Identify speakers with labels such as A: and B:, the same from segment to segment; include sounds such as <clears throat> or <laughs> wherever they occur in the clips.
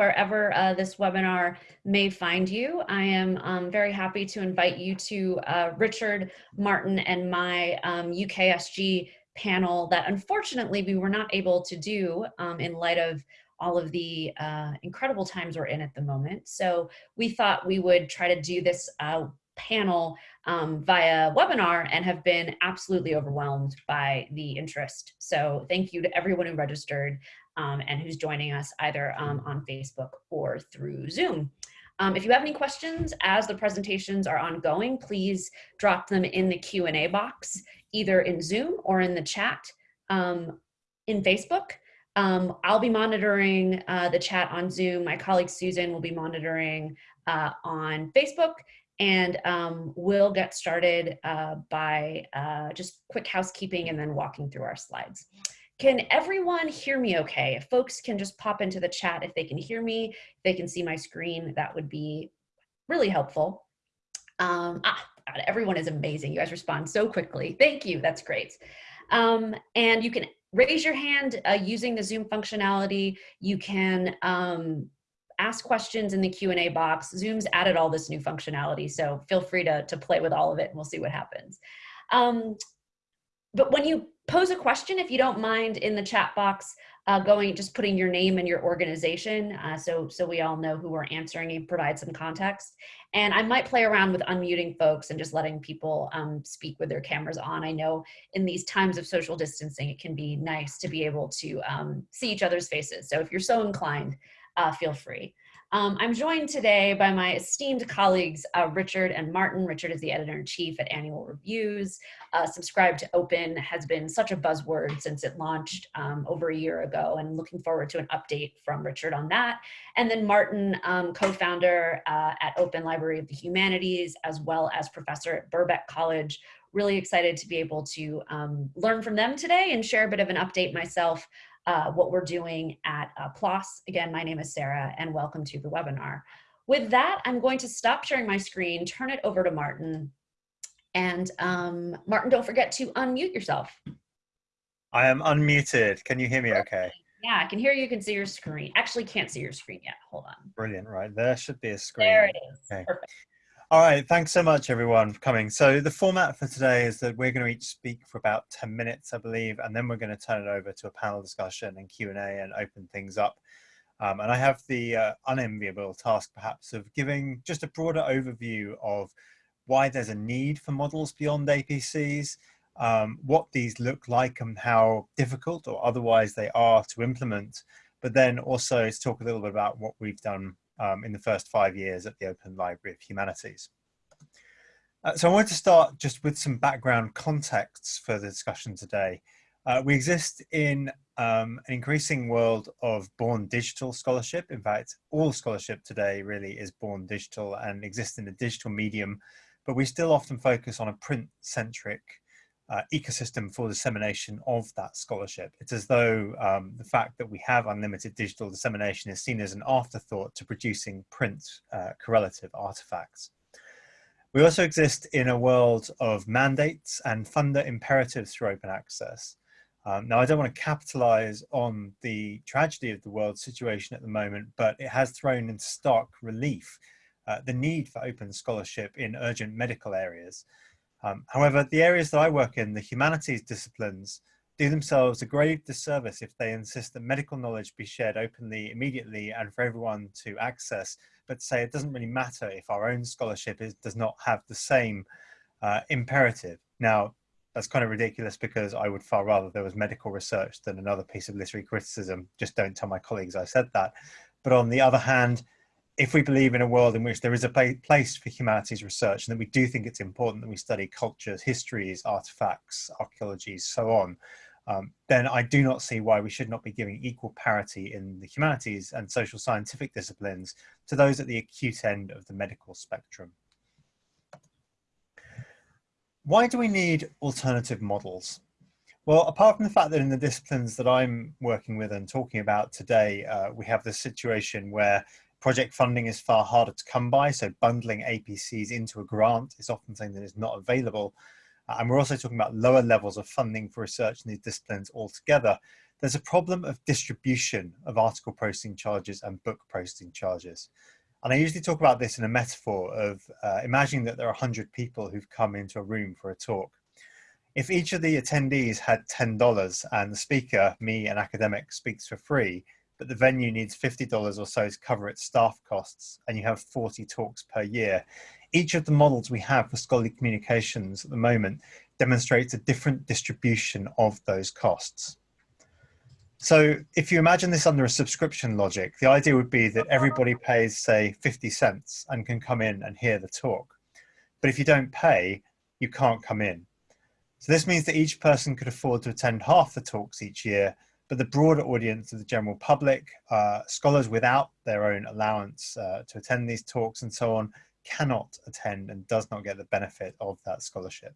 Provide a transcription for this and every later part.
A: wherever uh, this webinar may find you. I am um, very happy to invite you to uh, Richard, Martin, and my um, UKSG panel that unfortunately we were not able to do um, in light of all of the uh, incredible times we're in at the moment. So we thought we would try to do this uh, panel um, via webinar and have been absolutely overwhelmed by the interest. So thank you to everyone who registered um, and who's joining us either um, on Facebook or through Zoom. Um, if you have any questions as the presentations are ongoing, please drop them in the Q&A box, either in Zoom or in the chat um, in Facebook. Um, I'll be monitoring uh, the chat on Zoom. My colleague Susan will be monitoring uh, on Facebook and um, we'll get started uh, by uh, just quick housekeeping and then walking through our slides. Can everyone hear me okay? If folks can just pop into the chat if they can hear me, if they can see my screen, that would be really helpful. Um, ah, God, everyone is amazing. You guys respond so quickly. Thank you, that's great. Um, and you can raise your hand uh, using the Zoom functionality. You can um, ask questions in the Q&A box. Zoom's added all this new functionality, so feel free to, to play with all of it and we'll see what happens. Um, but when you pose a question, if you don't mind in the chat box, uh, going, just putting your name and your organization uh, so, so we all know who we're answering and provide some context. And I might play around with unmuting folks and just letting people um, speak with their cameras on. I know in these times of social distancing, it can be nice to be able to um, see each other's faces. So if you're so inclined, uh, feel free. Um, I'm joined today by my esteemed colleagues, uh, Richard and Martin. Richard is the editor-in-chief at Annual Reviews. Uh, subscribe to Open has been such a buzzword since it launched um, over a year ago, and looking forward to an update from Richard on that. And then Martin, um, co-founder uh, at Open Library of the Humanities, as well as professor at Birkbeck College, really excited to be able to um, learn from them today and share a bit of an update myself uh, what we're doing at uh, PLOS. Again, my name is Sarah and welcome to the webinar. With that, I'm going to stop sharing my screen, turn it over to Martin. And um, Martin, don't forget to unmute yourself.
B: I am unmuted. Can you hear me okay?
A: Yeah, I can hear you, can see your screen. Actually can't see your screen yet, hold on.
B: Brilliant, right, there should be a screen.
A: There it is, okay. perfect.
B: All right, thanks so much everyone for coming. So the format for today is that we're going to each speak for about 10 minutes, I believe, and then we're going to turn it over to a panel discussion and Q&A and open things up. Um, and I have the uh, unenviable task perhaps of giving just a broader overview of why there's a need for models beyond APCs, um, what these look like and how difficult or otherwise they are to implement, but then also to talk a little bit about what we've done um, in the first five years at the Open Library of Humanities. Uh, so I wanted to start just with some background contexts for the discussion today. Uh, we exist in um, an increasing world of born digital scholarship. In fact, all scholarship today really is born digital and exists in a digital medium, but we still often focus on a print-centric uh, ecosystem for dissemination of that scholarship. It's as though um, the fact that we have unlimited digital dissemination is seen as an afterthought to producing print uh, correlative artifacts. We also exist in a world of mandates and funder imperatives through open access. Um, now, I don't want to capitalize on the tragedy of the world situation at the moment, but it has thrown into stark relief uh, the need for open scholarship in urgent medical areas. Um, however, the areas that I work in, the humanities disciplines, do themselves a grave disservice if they insist that medical knowledge be shared openly, immediately, and for everyone to access, but say it doesn't really matter if our own scholarship is, does not have the same uh, imperative. Now, that's kind of ridiculous because I would far rather there was medical research than another piece of literary criticism. Just don't tell my colleagues I said that. But on the other hand, if we believe in a world in which there is a place for humanities research and that we do think it's important that we study cultures, histories, artifacts, archaeologies, so on, um, then I do not see why we should not be giving equal parity in the humanities and social scientific disciplines to those at the acute end of the medical spectrum. Why do we need alternative models? Well, apart from the fact that in the disciplines that I'm working with and talking about today, uh, we have this situation where Project funding is far harder to come by, so bundling APCs into a grant is often something that is not available. Uh, and we're also talking about lower levels of funding for research in these disciplines altogether. there's a problem of distribution of article posting charges and book posting charges. And I usually talk about this in a metaphor of uh, imagining that there are 100 people who've come into a room for a talk. If each of the attendees had $10 and the speaker, me, an academic, speaks for free, but the venue needs $50 or so to cover its staff costs, and you have 40 talks per year, each of the models we have for scholarly communications at the moment demonstrates a different distribution of those costs. So if you imagine this under a subscription logic, the idea would be that everybody pays, say, 50 cents and can come in and hear the talk. But if you don't pay, you can't come in. So this means that each person could afford to attend half the talks each year, but the broader audience of the general public, uh, scholars without their own allowance uh, to attend these talks and so on, cannot attend and does not get the benefit of that scholarship.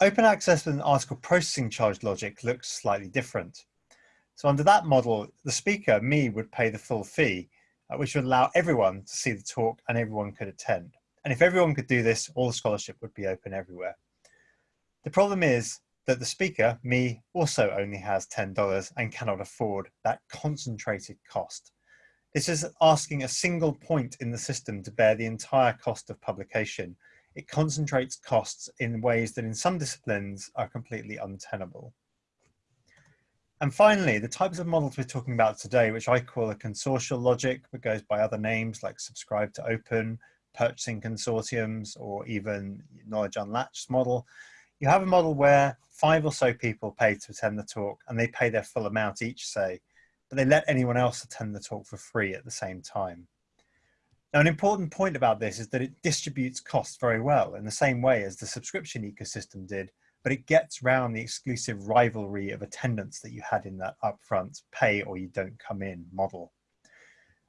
B: Open access with an article processing charge logic looks slightly different. So under that model, the speaker, me, would pay the full fee, uh, which would allow everyone to see the talk and everyone could attend. And if everyone could do this, all the scholarship would be open everywhere. The problem is that the speaker, me, also only has $10 and cannot afford that concentrated cost. This is asking a single point in the system to bear the entire cost of publication it concentrates costs in ways that in some disciplines are completely untenable. And finally, the types of models we're talking about today, which I call a consortial logic, but goes by other names like subscribe to open, purchasing consortiums, or even knowledge unlatched model. You have a model where five or so people pay to attend the talk and they pay their full amount each, say, but they let anyone else attend the talk for free at the same time. Now, an important point about this is that it distributes costs very well in the same way as the subscription ecosystem did, but it gets around the exclusive rivalry of attendance that you had in that upfront pay or you don't come in model.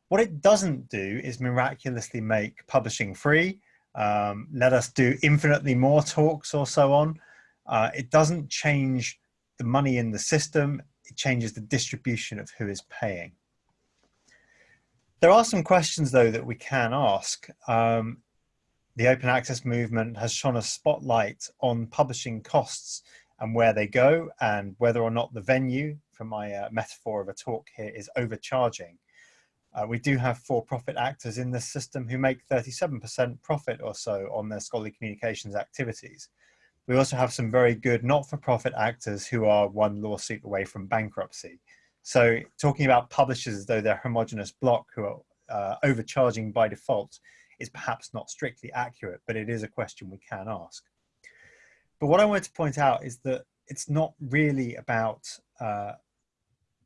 B: What it doesn't do is miraculously make publishing free, um, let us do infinitely more talks or so on. Uh, it doesn't change the money in the system, it changes the distribution of who is paying. There are some questions though that we can ask. Um, the open access movement has shone a spotlight on publishing costs and where they go and whether or not the venue, from my uh, metaphor of a talk here, is overcharging. Uh, we do have for-profit actors in this system who make 37% profit or so on their scholarly communications activities. We also have some very good not-for-profit actors who are one lawsuit away from bankruptcy. So talking about publishers as though they're a homogenous block who are uh, overcharging by default is perhaps not strictly accurate, but it is a question we can ask. But what I wanted to point out is that it's not really about uh,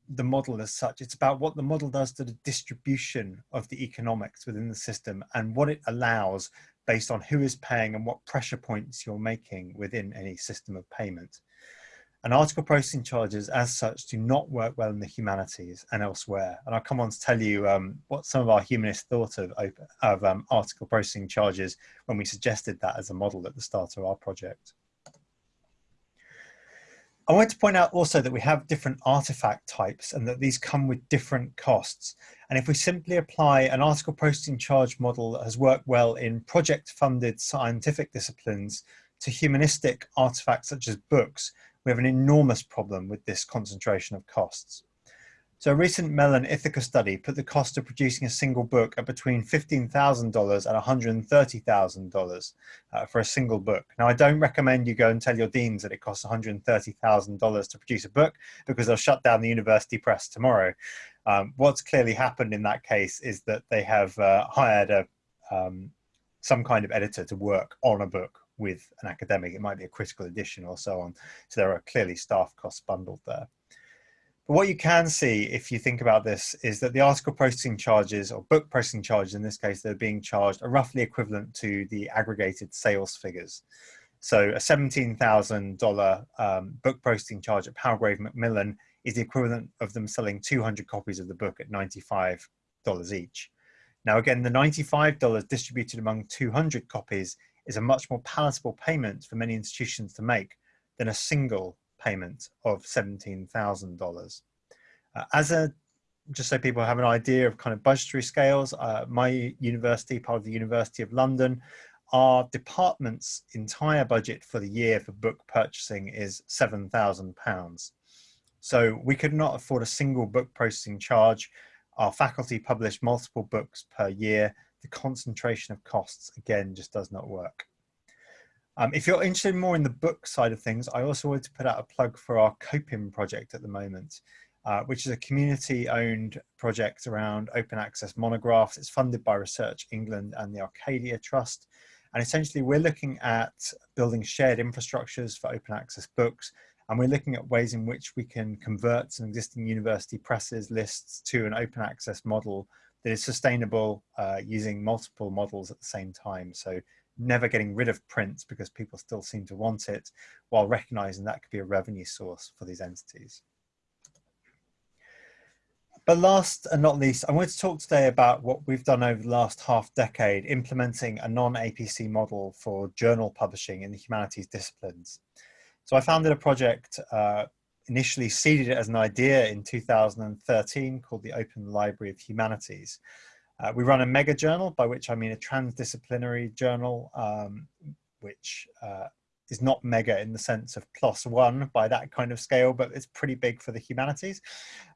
B: the model as such. It's about what the model does to the distribution of the economics within the system and what it allows based on who is paying and what pressure points you're making within any system of payment. And article processing charges as such do not work well in the humanities and elsewhere. And I'll come on to tell you um, what some of our humanists thought of, of um, article processing charges when we suggested that as a model at the start of our project. I want to point out also that we have different artifact types and that these come with different costs. And if we simply apply an article posting charge model that has worked well in project funded scientific disciplines to humanistic artifacts such as books, we have an enormous problem with this concentration of costs. So a recent Mellon Ithaka study put the cost of producing a single book at between $15,000 and $130,000 uh, for a single book. Now, I don't recommend you go and tell your deans that it costs $130,000 to produce a book because they'll shut down the university press tomorrow. Um, what's clearly happened in that case is that they have uh, hired a, um, some kind of editor to work on a book with an academic. It might be a critical edition or so on. So there are clearly staff costs bundled there. But what you can see if you think about this is that the article processing charges or book processing charges in this case they're being charged are roughly equivalent to the aggregated sales figures. So a $17,000 um, book processing charge at Palgrave Macmillan is the equivalent of them selling 200 copies of the book at $95 each. Now again, the $95 distributed among 200 copies is a much more palatable payment for many institutions to make than a single payment of $17,000. Uh, as a, just so people have an idea of kind of budgetary scales, uh, my university, part of the University of London, our department's entire budget for the year for book purchasing is £7,000. So we could not afford a single book processing charge. Our faculty publish multiple books per year. The concentration of costs, again, just does not work. Um, if you're interested more in the book side of things, I also wanted to put out a plug for our COPIM project at the moment, uh, which is a community owned project around open access monographs. It's funded by Research England and the Arcadia Trust. And essentially we're looking at building shared infrastructures for open access books. And we're looking at ways in which we can convert some existing university presses lists to an open access model that is sustainable uh, using multiple models at the same time. So never getting rid of print because people still seem to want it while recognizing that could be a revenue source for these entities. But last and not least, I want to talk today about what we've done over the last half decade, implementing a non-APC model for journal publishing in the humanities disciplines. So I founded a project, uh, initially seeded it as an idea in 2013 called the Open Library of Humanities. Uh, we run a mega journal, by which I mean a transdisciplinary journal, um, which uh, is not mega in the sense of PLOS ONE by that kind of scale, but it's pretty big for the humanities.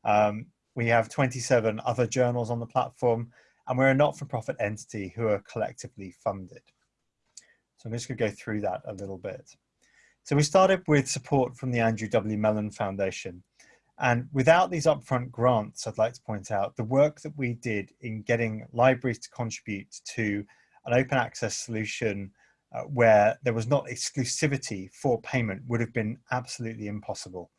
B: Um, we have 27 other journals on the platform, and we're a not-for-profit entity who are collectively funded. So I'm just going to go through that a little bit. So we started with support from the Andrew W. Mellon Foundation. And without these upfront grants, I'd like to point out the work that we did in getting libraries to contribute to an open access solution uh, where there was not exclusivity for payment would have been absolutely impossible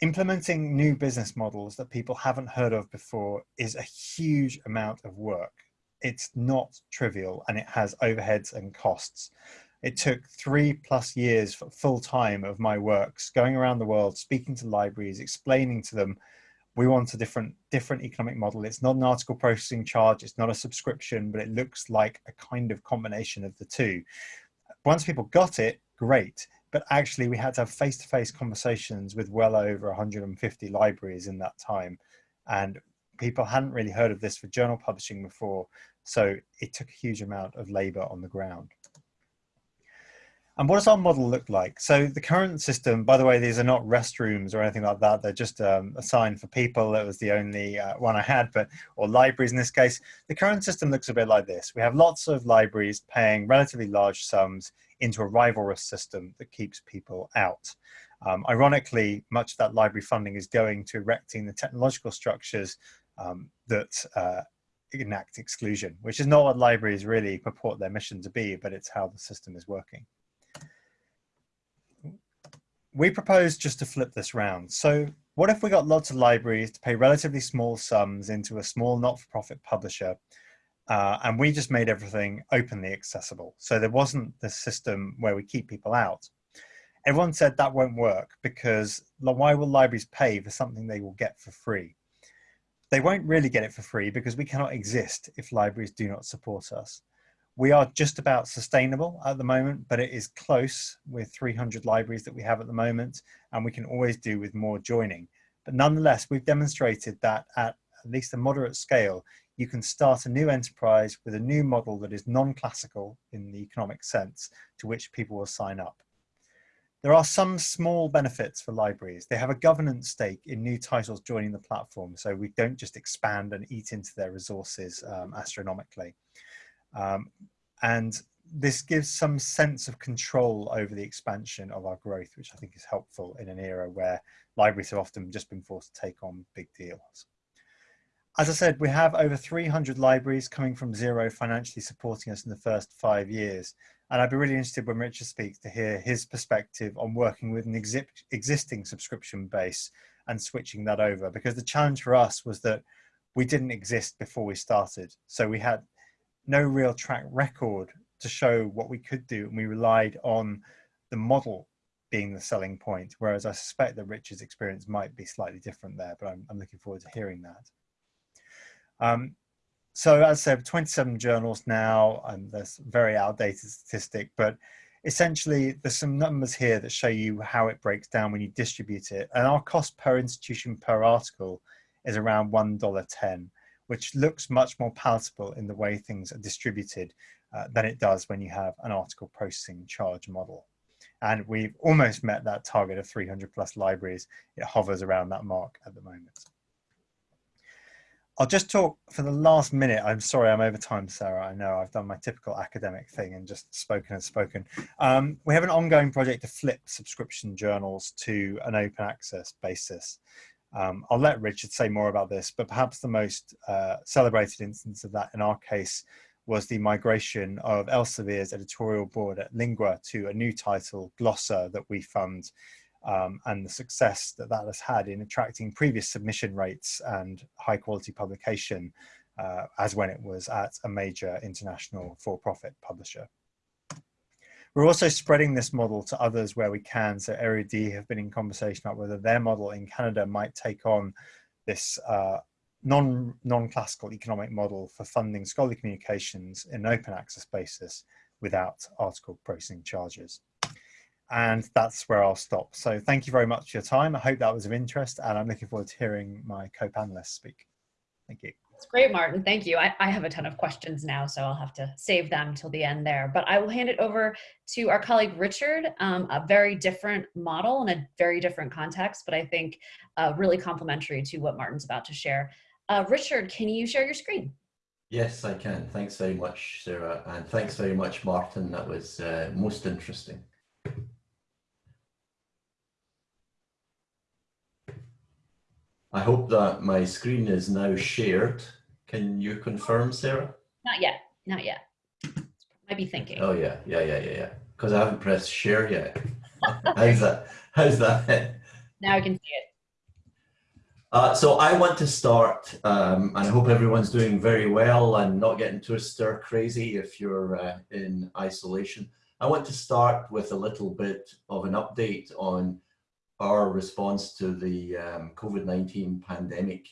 B: implementing new business models that people haven't heard of before is a huge amount of work. It's not trivial and it has overheads and costs. It took three plus years full time of my works going around the world, speaking to libraries, explaining to them, we want a different, different economic model. It's not an article processing charge. It's not a subscription, but it looks like a kind of combination of the two. Once people got it, great but actually we had to have face-to-face -face conversations with well over 150 libraries in that time and people hadn't really heard of this for journal publishing before so it took a huge amount of labor on the ground and what does our model look like? So the current system by the way these are not restrooms or anything like that. They're just um, sign for people. That was the only uh, one i had but or libraries in this case. The current system looks a bit like this. We have lots of libraries paying relatively large sums into a rivalrous system that keeps people out. Um, ironically, much of that library funding is going to erecting the technological structures um, that uh, enact exclusion, which is not what libraries really purport their mission to be, but it's how the system is working. We propose just to flip this round. So what if we got lots of libraries to pay relatively small sums into a small not-for-profit publisher uh, and we just made everything openly accessible. So there wasn't the system where we keep people out. Everyone said that won't work because why will libraries pay for something they will get for free? They won't really get it for free because we cannot exist if libraries do not support us. We are just about sustainable at the moment, but it is close with 300 libraries that we have at the moment, and we can always do with more joining. But nonetheless, we've demonstrated that at at least a moderate scale, you can start a new enterprise with a new model that is non-classical in the economic sense to which people will sign up. There are some small benefits for libraries. They have a governance stake in new titles joining the platform, so we don't just expand and eat into their resources um, astronomically. Um, and this gives some sense of control over the expansion of our growth, which I think is helpful in an era where libraries have often just been forced to take on big deals. As I said, we have over 300 libraries coming from zero financially supporting us in the first five years. And I'd be really interested when Richard speaks to hear his perspective on working with an exi existing subscription base and switching that over. Because the challenge for us was that we didn't exist before we started. So we had no real track record to show what we could do. And we relied on the model being the selling point. Whereas I suspect that Richard's experience might be slightly different there, but I'm, I'm looking forward to hearing that. Um, so as I said, 27 journals now, and that's very outdated statistic, but essentially there's some numbers here that show you how it breaks down when you distribute it. And our cost per institution per article is around $1.10, which looks much more palatable in the way things are distributed. uh, than it does when you have an article processing charge model. And we've almost met that target of 300 plus libraries. It hovers around that mark at the moment. I'll just talk for the last minute. I'm sorry, I'm over time, Sarah. I know I've done my typical academic thing and just spoken and spoken. Um, we have an ongoing project to flip subscription journals to an open access basis. Um, I'll let Richard say more about this, but perhaps the most uh, celebrated instance of that in our case was the migration of Elsevier's editorial board at Lingua to a new title, Glossa, that we fund, um, and the success that that has had in attracting previous submission rates and high quality publication uh, as when it was at a major international for-profit publisher. We're also spreading this model to others where we can. So Érudit have been in conversation about whether their model in Canada might take on this uh, non, non-classical economic model for funding scholarly communications in an open access basis without article processing charges. And that's where I'll stop. So thank you very much for your time. I hope that was of interest and I'm looking forward to hearing my co-panelists speak. Thank you.
A: Great, Martin. Thank you. I, I, have a ton of questions now, so I'll have to save them till the end there. But I will hand it over to our colleague Richard, um, a very different model and a very different context, but I think uh, really complementary to what Martin's about to share. Uh, Richard, can you share your screen?
C: Yes, I can. Thanks very much, Sarah. And thanks very much, Martin. That was uh, most interesting. I hope that my screen is now shared. Can you confirm, Sarah?
A: Not yet, not yet. Might be thinking.
C: Oh yeah, yeah, yeah, yeah, yeah. Because I haven't pressed share yet. <laughs> How's that? How's that?
A: Now I can see it.
C: Uh, so I want to start, um, and I hope everyone's doing very well and not getting too stir crazy if you're uh, in isolation. I want to start with a little bit of an update on our response to the um, COVID-19 pandemic.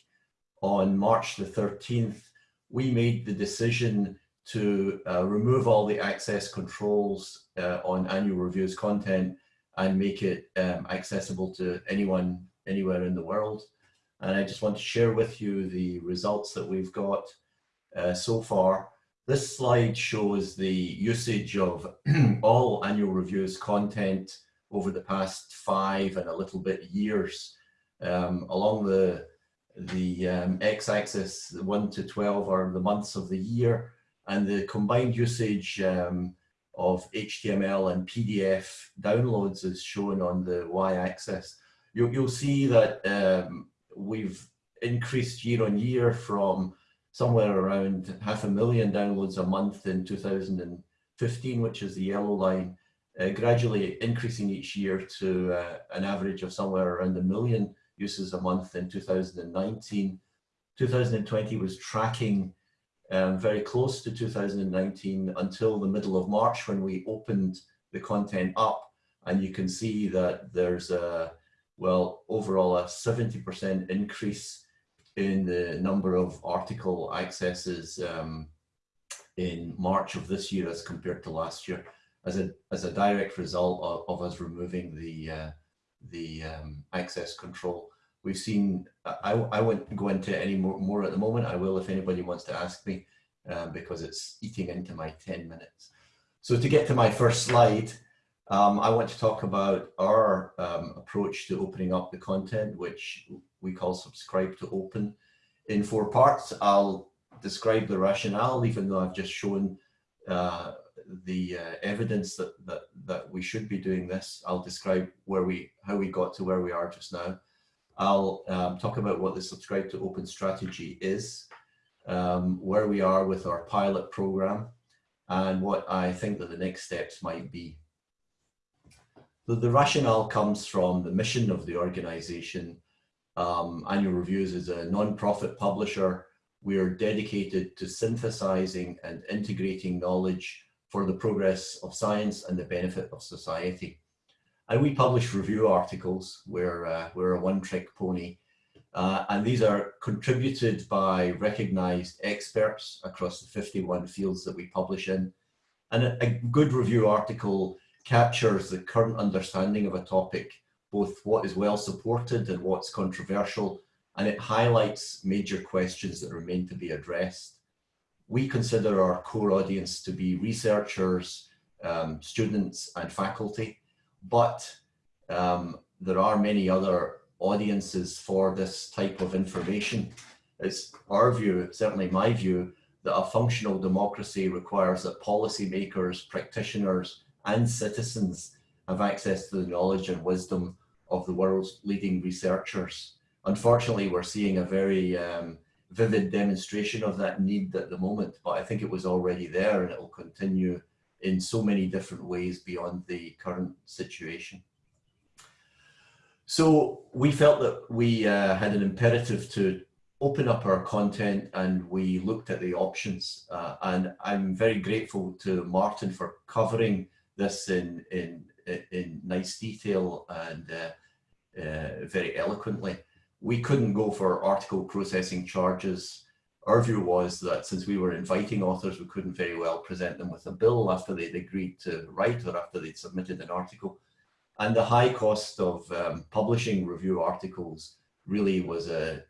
C: On March the 13th, we made the decision to uh, remove all the access controls uh, on annual reviews content and make it um, accessible to anyone anywhere in the world. And I just want to share with you the results that we've got uh, so far. This slide shows the usage of <clears throat> all annual reviews content over the past five and a little bit years. Um, along the, the um, x-axis, 1 to 12 are the months of the year, and the combined usage um, of HTML and PDF downloads is shown on the y-axis. You, will see that um, we've increased year on year from somewhere around half a million downloads a month in 2015, which is the yellow line, uh, gradually increasing each year to uh, an average of somewhere around a million uses a month in 2019. 2020 was tracking um, very close to 2019 until the middle of March when we opened the content up and you can see that there's a, well, overall a 70% increase in the number of article accesses um, in March of this year as compared to last year as a as a direct result of, of us removing the uh, the um, access control. We've seen. I I won't go into any more more at the moment. I will if anybody wants to ask me, um, because it's eating into my ten minutes. So to get to my first slide, um, I want to talk about our um, approach to opening up the content, which we call subscribe to open. In four parts, I'll describe the rationale, even though I've just shown uh, the uh, evidence that, that, that we should be doing this. I'll describe where we, how we got to where we are just now. I'll um, talk about what the subscribe to open strategy is, um, where we are with our pilot program, and what I think that the next steps might be. The, the rationale comes from the mission of the organization. Um, Annual Reviews is a non-profit publisher. We are dedicated to synthesizing and integrating knowledge for the progress of science and the benefit of society. And we publish review articles. We're, uh, we're a one-trick pony. Uh, and these are contributed by recognized experts across the 51 fields that we publish in. And a, a good review article captures the current understanding of a topic, both what is well supported and what's controversial, and it highlights major questions that remain to be addressed. We consider our core audience to be researchers, um, students and faculty, but um, there are many other audiences for this type of information. It's our view, certainly my view, that a functional democracy requires that policymakers, practitioners and citizens have access to the knowledge and wisdom of the world's leading researchers. Unfortunately, we're seeing a very um, vivid demonstration of that need at the moment, but I think it was already there and it will continue in so many different ways beyond the current situation. So we felt that we uh, had an imperative to open up our content and we looked at the options. Uh, and I'm very grateful to Martin for covering this in, in, in nice detail and uh, uh, very eloquently. We couldn't go for article processing charges. Our view was that since we were inviting authors, we couldn't very well present them with a bill after they'd agreed to write or after they'd submitted an article. And the high cost of um, publishing review articles really was a,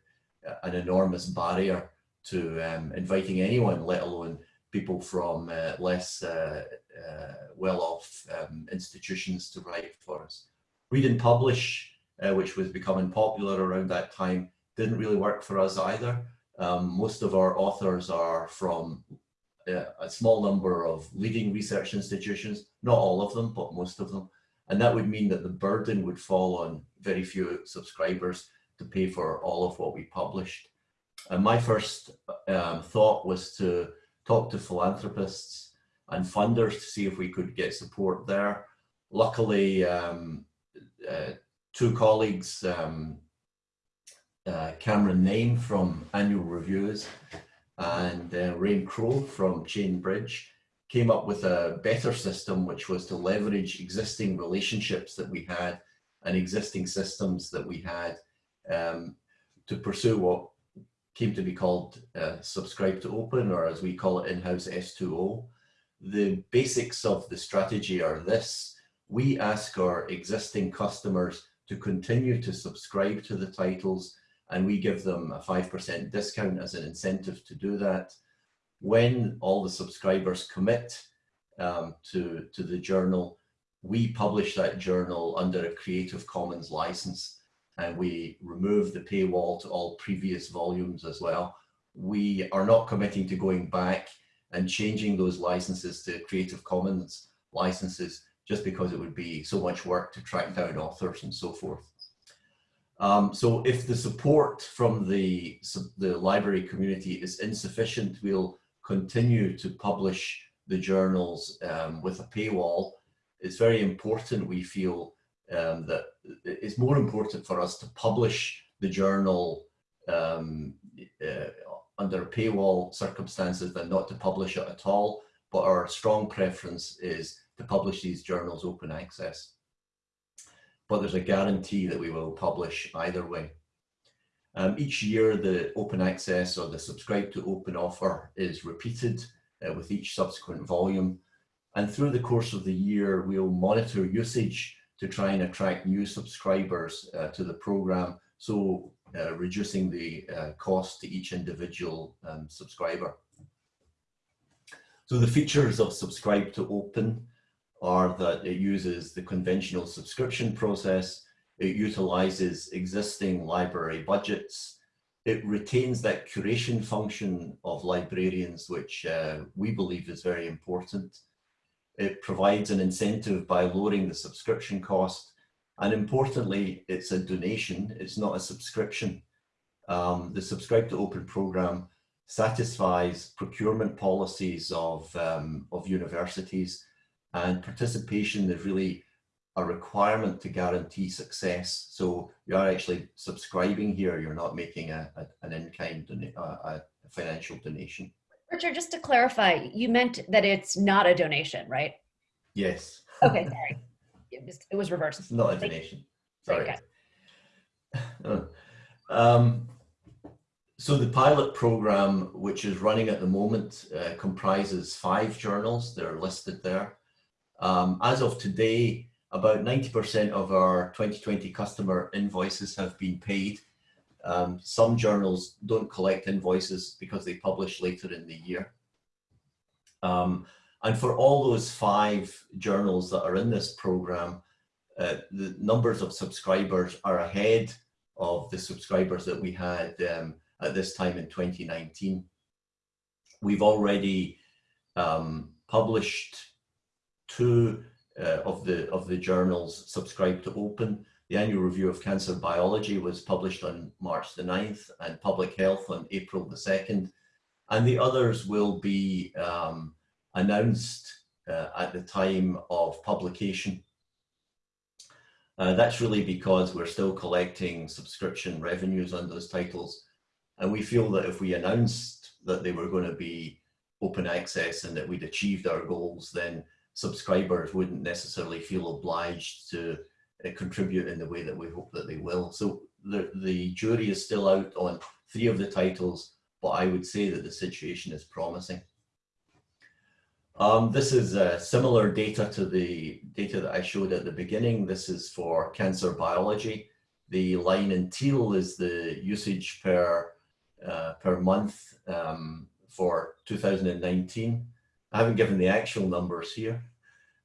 C: an enormous barrier to um, inviting anyone, let alone people from uh, less uh, uh, well-off um, institutions to write for us. Read and Publish, uh, which was becoming popular around that time, didn't really work for us either. Um, most of our authors are from uh, a small number of leading research institutions, not all of them, but most of them. And that would mean that the burden would fall on very few subscribers to pay for all of what we published. And my first um, thought was to talk to philanthropists and funders to see if we could get support there. Luckily, um, uh, two colleagues, um, uh, Kamran Naim from Annual Reviews and uh, Raym Crow from Chain Bridge, came up with a better system, which was to leverage existing relationships that we had and existing systems that we had um, to pursue what came to be called uh, subscribe to open, or as we call it in-house S2O. The basics of the strategy are this. We ask our existing customers to continue to subscribe to the titles and we give them a 5% discount as an incentive to do that when all the subscribers commit um, to, to the journal, we publish that journal under a Creative Commons license and we remove the paywall to all previous volumes as well. We are not committing to going back and changing those licenses to Creative Commons licenses just because it would be so much work to track down authors and so forth. Um, so if the support from the, the library community is insufficient, we'll continue to publish the journals um, with a paywall, it's very important, we feel, um, that it's more important for us to publish the journal um, uh, under paywall circumstances than not to publish it at all. But our strong preference is to publish these journals open access. But there's a guarantee that we will publish either way. Um, each year, the open access or the subscribe to open offer is repeated uh, with each subsequent volume. And through the course of the year, we'll monitor usage to try and attract new subscribers uh, to the program. So uh, reducing the uh, cost to each individual um, subscriber. So the features of subscribe to open are that it uses the conventional subscription process it utilizes existing library budgets. It retains that curation function of librarians, which uh, we believe is very important. It provides an incentive by lowering the subscription cost. And importantly, it's a donation, it's not a subscription. Um, the Subscribe to Open program satisfies procurement policies of, um, of universities and participation is really a requirement to guarantee success. So you are actually subscribing here. You're not making a, a an in-kind a, a financial donation.
A: Richard, just to clarify, you meant that it's not a donation, right?
C: Yes.
A: Okay, sorry. <laughs> It was, it was reversed.
C: It's not a donation. Sorry.
A: Okay. <laughs>
C: um, so the pilot program, which is running at the moment, uh, comprises five journals. They're listed there. Um, as of today, about 90% of our 2020 customer invoices have been paid. Um, some journals don't collect invoices because they publish later in the year. Um, and for all those five journals that are in this program, uh, the numbers of subscribers are ahead of the subscribers that we had um, at this time in 2019. We've already um, published two uh, of the of the journals subscribed to open. The annual review of cancer biology was published on March the 9th and public health on April the 2nd. And the others will be um, announced uh, at the time of publication. Uh, that's really because we're still collecting subscription revenues on those titles. And we feel that if we announced that they were going to be open access and that we'd achieved our goals, then subscribers wouldn't necessarily feel obliged to uh, contribute in the way that we hope that they will. So the, the jury is still out on three of the titles, but I would say that the situation is promising. Um, this is uh, similar data to the data that I showed at the beginning. This is for cancer biology. The line in teal is the usage per, uh, per month um, for 2019. I haven't given the actual numbers here,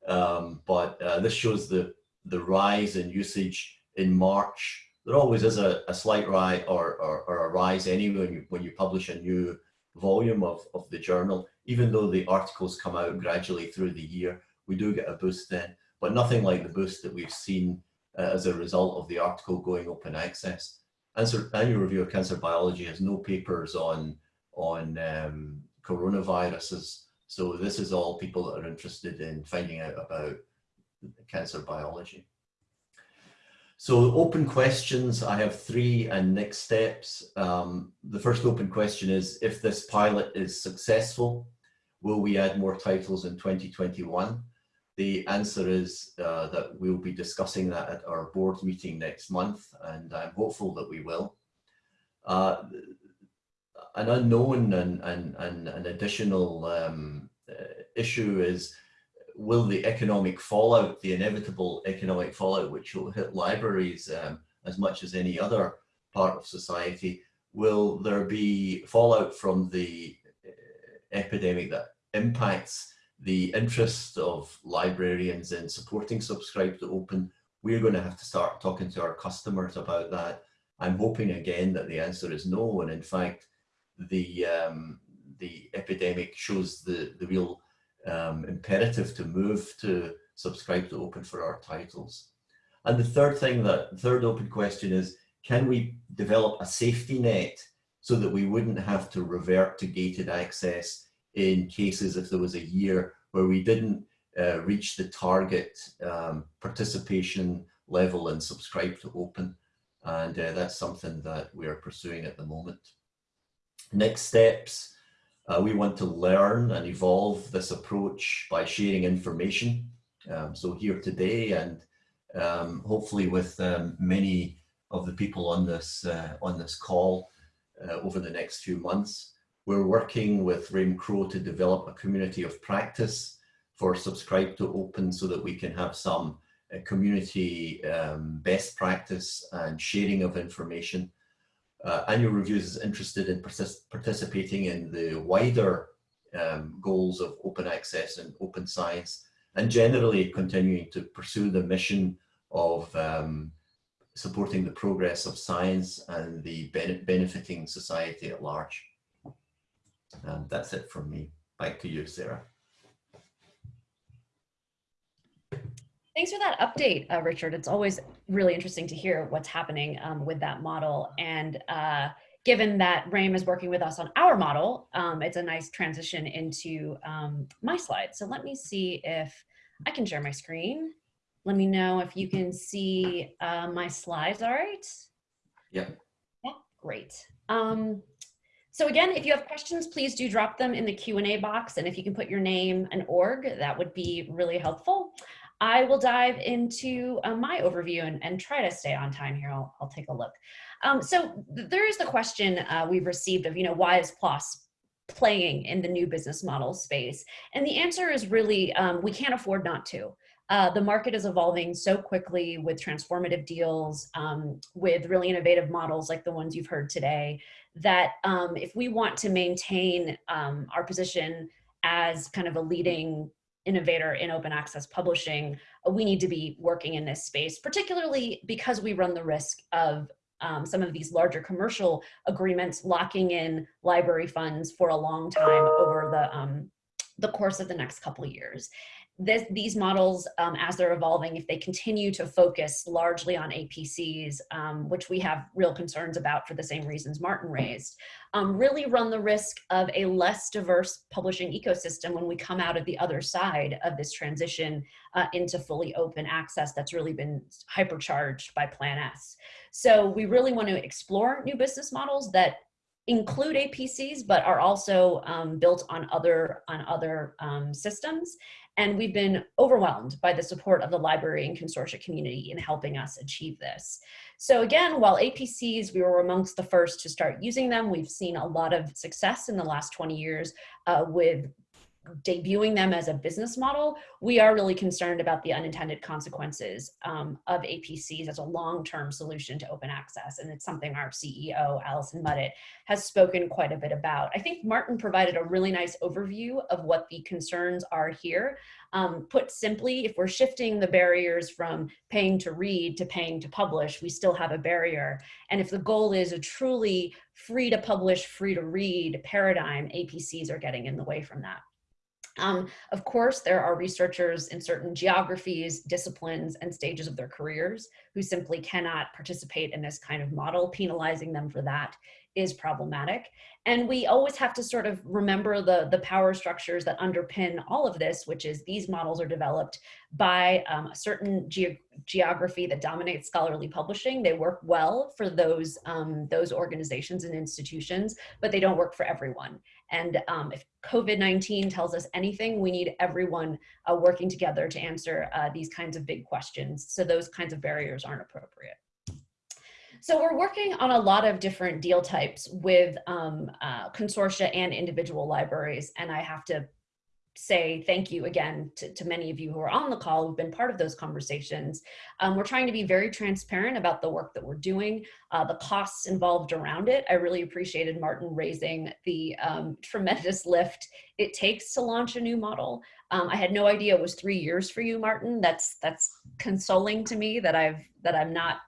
C: um, but uh, this shows the, the rise in usage in March. There always is a, a slight rise or, or, or, a rise anyway when you, when you publish a new volume of, of the journal. Even though the articles come out gradually through the year, we do get a boost then, but nothing like the boost that we've seen uh, as a result of the article going open access. Answer, annual review of cancer biology has no papers on, on um, coronaviruses so this is all people that are interested in finding out about cancer biology. So open questions, I have three and next steps. Um, the first open question is, if this pilot is successful, will we add more titles in 2021? The answer is uh, that we'll be discussing that at our board meeting next month, and I'm hopeful that we will. Uh, an unknown and, and, and an additional um, uh, issue is will the economic fallout, the inevitable economic fallout, which will hit libraries um, as much as any other part of society, will there be fallout from the uh, epidemic that impacts the interest of librarians in supporting Subscribe to Open? We're going to have to start talking to our customers about that. I'm hoping again that the answer is no. And in fact, the um, the epidemic shows the the real um, imperative to move to subscribe to open for our titles. And the third thing that third open question is, can we develop a safety net so that we wouldn't have to revert to gated access in cases if there was a year where we didn't uh, reach the target um, participation level and subscribe to open. And uh, that's something that we are pursuing at the moment. Next steps, uh, we want to learn and evolve this approach by sharing information. Um, so here today and um, hopefully with um, many of the people on this, uh, on this call uh, over the next few months. We're working with Raym Crow to develop a community of practice for Subscribe to Open so that we can have some uh, community um, best practice and sharing of information uh, annual reviews is interested in participating in the wider um, goals of open access and open science and generally continuing to pursue the mission of um, supporting the progress of science and the benefiting society at large. And that's it from me. Back to you, Sarah.
A: Thanks for that update, uh, Richard. It's always really interesting to hear what's happening um, with that model. And uh, given that Raym is working with us on our model, um, it's a nice transition into um, my slides. So let me see if I can share my screen. Let me know if you can see uh, my slides, all right?
C: Yep.
A: Yeah, great. Um, so again, if you have questions, please do drop them in the Q&A box. And if you can put your name and org, that would be really helpful. I will dive into uh, my overview and, and, try to stay on time here. I'll, I'll take a look. Um, so there is the question uh, we've received of, you know, why is PLOS playing in the new business model space? And the answer is really, um, we can't afford not to. Uh, the market is evolving so quickly with transformative deals, um, with really innovative models like the ones you've heard today, that um, if we want to maintain um, our position as kind of a leading innovator in open access publishing, uh, we need to be working in this space, particularly because we run the risk of um, some of these larger commercial agreements locking in library funds for a long time over the, um, the course of the next couple years this, these models, um, as they're evolving, if they continue to focus largely on APCs, um, which we have real concerns about for the same reasons Martin raised, um, really run the risk of a less diverse publishing ecosystem when we come out of the other side of this transition uh, into fully open access that's really been hypercharged by Plan S. So we really want to explore new business models that include APCs, but are also um, built on other on other um, systems. And we've been overwhelmed by the support of the library and consortia community in helping us achieve this. So again, while APCs, we were amongst the first to start using them, we've seen a lot of success in the last 20 years uh, with debuting them as a business model, we are really concerned about the unintended consequences um, of APCs as a long-term solution to open access. And it's something our CEO, Alison Mudditt, has spoken quite a bit about. I think Martin provided a really nice overview of what the concerns are here. Um, put simply, if we're shifting the barriers from paying to read to paying to publish, we still have a barrier. And if the goal is a truly free to publish, free to read paradigm, APCs are getting in the way from that. Um, of course, there are researchers in certain geographies, disciplines, and stages of their careers who simply cannot participate in this kind of model. Penalizing them for that is problematic. And we always have to sort of remember the, the power structures that underpin all of this, which is these models are developed by um, a certain ge geography that dominates scholarly publishing. They work well for those, um, those organizations and institutions, but they don't work for everyone. And um, if COVID-19 tells us anything, we need everyone uh, working together to answer uh, these kinds of big questions. So those kinds of barriers aren't appropriate. So we're working on a lot of different deal types with um, uh, consortia and individual libraries. And I have to say thank you again to, to, many of you who are on the call who've been part of those conversations. Um, we're trying to be very transparent about the work that we're doing, uh, the costs involved around it. I really appreciated Martin raising the um, tremendous lift it takes to launch a new model. Um, I had no idea it was three years for you, Martin. That's that's consoling to me that I've that I'm not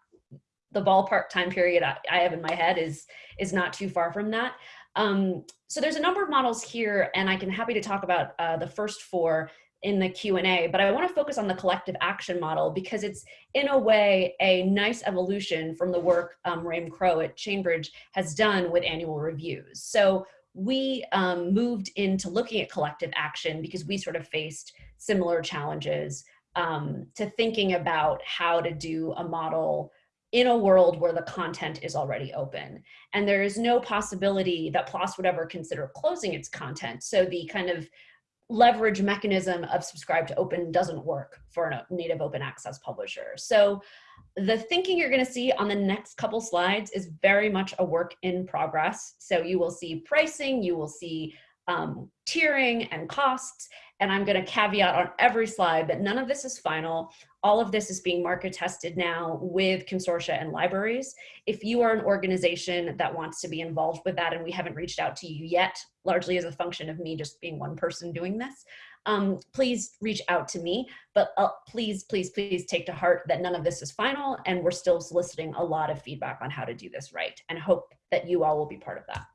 A: the ballpark time period I, I have in my head is is not too far from that. Um, so there's a number of models here, and I can happy to talk about uh, the first four in the Q&A, but I wanna focus on the collective action model because it's in a way a nice evolution from the work um, Crow at Chainbridge has done with annual reviews. So we um, moved into looking at collective action because we sort of faced similar challenges um, to thinking about how to do a model in a world where the content is already open. And there is no possibility that PLOS would ever consider closing its content. So the kind of leverage mechanism of subscribe to open doesn't work for a native open access publisher. So the thinking you're gonna see on the next couple slides is very much a work in progress. So you will see pricing, you will see um, tiering and costs, and I'm going to caveat on every slide that none of this is final. All of this is being market tested now with consortia and libraries. If you are an organization that wants to be involved with that and we haven't reached out to you yet, largely as a function of me just being one person doing this, um, please reach out to me. But uh, please, please, please take to heart that none of this is final and we're still soliciting a lot of feedback on how to do this right and hope that you all will be part of that.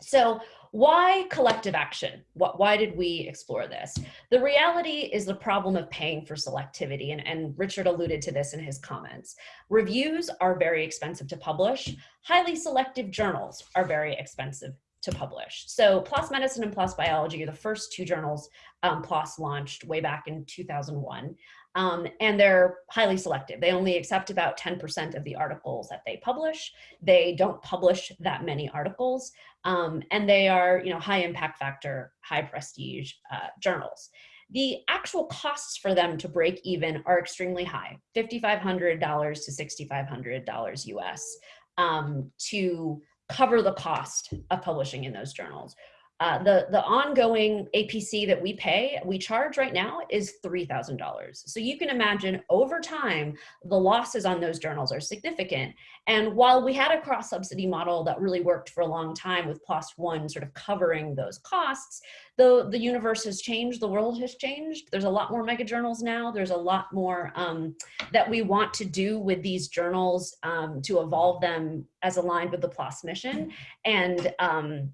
A: So why collective action? Why did we explore this? The reality is the problem of paying for selectivity, and, and Richard alluded to this in his comments. Reviews are very expensive to publish. Highly selective journals are very expensive to publish. So PLOS Medicine and PLOS Biology are the first two journals um, PLOS launched way back in 2001. Um, and they're highly selective. They only accept about 10% of the articles that they publish. They don't publish that many articles. Um, and they are you know, high impact factor, high prestige uh, journals. The actual costs for them to break even are extremely high, $5,500 to $6,500 US um, to cover the cost of publishing in those journals. Uh, the, the ongoing APC that we pay, we charge right now is $3,000. So you can imagine over time, the losses on those journals are significant. And while we had a cross subsidy model that really worked for a long time with PLOS ONE sort of covering those costs, the, the universe has changed, the world has changed. There's a lot more mega journals now. There's a lot more um, that we want to do with these journals um, to evolve them as aligned with the PLOS mission. And um,